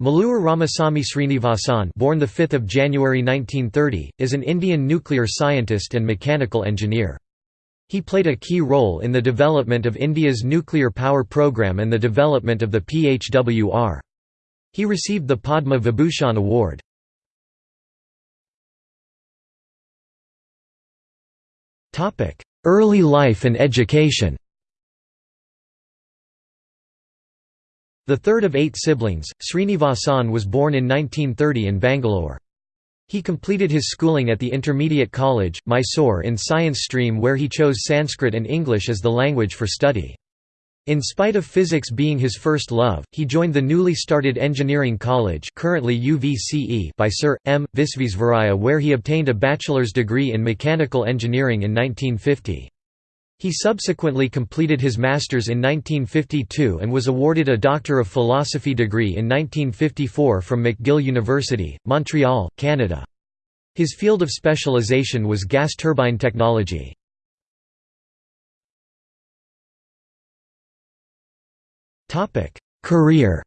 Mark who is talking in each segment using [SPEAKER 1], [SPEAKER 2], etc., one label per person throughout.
[SPEAKER 1] Mallur Ramasamy Srinivasan born 5 January 1930, is an Indian nuclear scientist and mechanical engineer. He played a key role in the development of India's nuclear power program and the development of the PHWR. He received the Padma Vibhushan Award. Early life and education The third of eight siblings, Srinivasan was born in 1930 in Bangalore. He completed his schooling at the Intermediate College, Mysore in science stream where he chose Sanskrit and English as the language for study. In spite of physics being his first love, he joined the newly started engineering college currently UVCE by Sir M. Visvesvaraya where he obtained a bachelor's degree in mechanical engineering in 1950. He subsequently completed his master's in 1952 and was awarded a Doctor of Philosophy degree in 1954 from McGill University, Montreal, Canada. His field of specialization was gas turbine technology. Career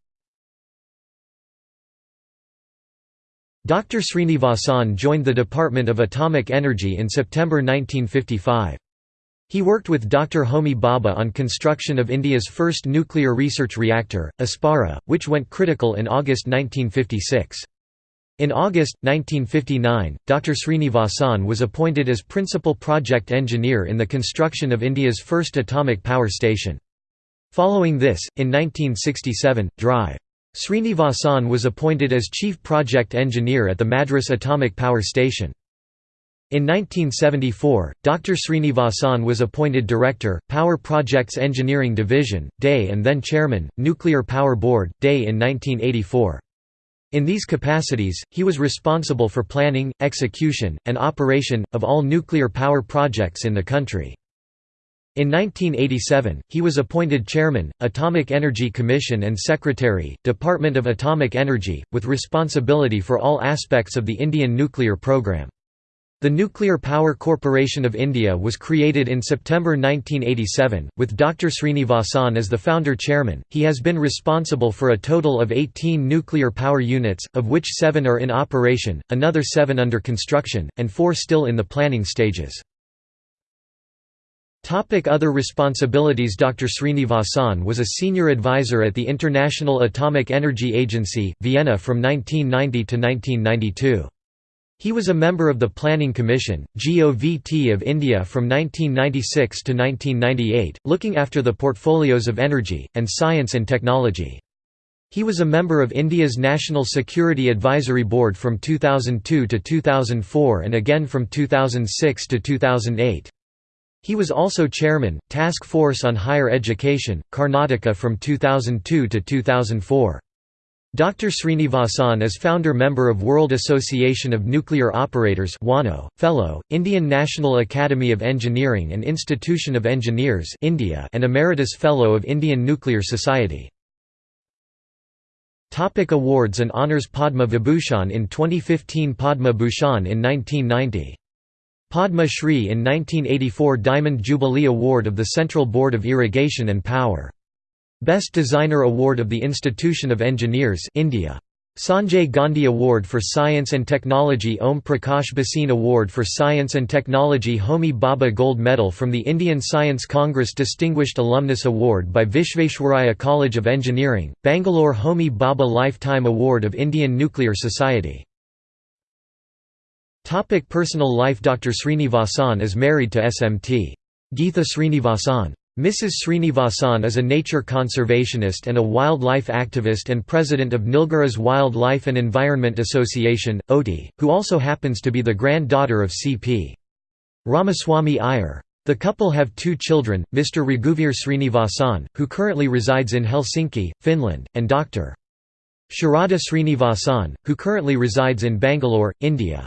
[SPEAKER 1] Dr. Srinivasan joined the Department of Atomic Energy in September 1955. He worked with Dr. Homi Bhabha on construction of India's first nuclear research reactor, Apsara, which went critical in August 1956. In August, 1959, Dr. Srinivasan was appointed as principal project engineer in the construction of India's first atomic power station. Following this, in 1967, Dr. Srinivasan was appointed as chief project engineer at the Madras Atomic Power Station. In 1974, Dr. Srinivasan was appointed Director, Power Projects Engineering Division, DAE and then Chairman, Nuclear Power Board, DAE in 1984. In these capacities, he was responsible for planning, execution, and operation, of all nuclear power projects in the country. In 1987, he was appointed Chairman, Atomic Energy Commission and Secretary, Department of Atomic Energy, with responsibility for all aspects of the Indian nuclear program. The Nuclear Power Corporation of India was created in September 1987, with Dr. Srinivasan as the founder chairman. He has been responsible for a total of 18 nuclear power units, of which seven are in operation, another seven under construction, and four still in the planning stages. Other responsibilities Dr. Srinivasan was a senior advisor at the International Atomic Energy Agency, Vienna from 1990 to 1992. He was a member of the Planning Commission, GOVT of India from 1996 to 1998, looking after the portfolios of energy, and science and technology. He was a member of India's National Security Advisory Board from 2002 to 2004 and again from 2006 to 2008. He was also chairman, Task Force on Higher Education, Karnataka from 2002 to 2004. Dr. Srinivasan is founder member of World Association of Nuclear Operators WANO, Fellow, Indian National Academy of Engineering and Institution of Engineers India and Emeritus Fellow of Indian Nuclear Society. Topic awards and honours Padma Vibhushan in 2015 Padma Bhushan in 1990. Padma Shri in 1984 Diamond Jubilee Award of the Central Board of Irrigation and Power Best Designer Award of the Institution of Engineers India. Sanjay Gandhi Award for Science and Technology Om Prakash Bhasin Award for Science and Technology Homi Bhabha Gold Medal from the Indian Science Congress Distinguished Alumnus Award by Visvesvaraya College of Engineering, Bangalore Homi Bhabha Lifetime Award of Indian Nuclear Society. Topic personal life Dr. Srinivasan is married to SMT. Geetha Srinivasan. Mrs. Srinivasan is a nature conservationist and a wildlife activist and president of Nilgiris Wildlife and Environment Association, Ooty, who also happens to be the granddaughter of C.P. Ramaswamy Iyer. The couple have two children, Mr. Raghuvir Srinivasan, who currently resides in Helsinki, Finland, and Dr. Sharada Srinivasan, who currently resides in Bangalore, India.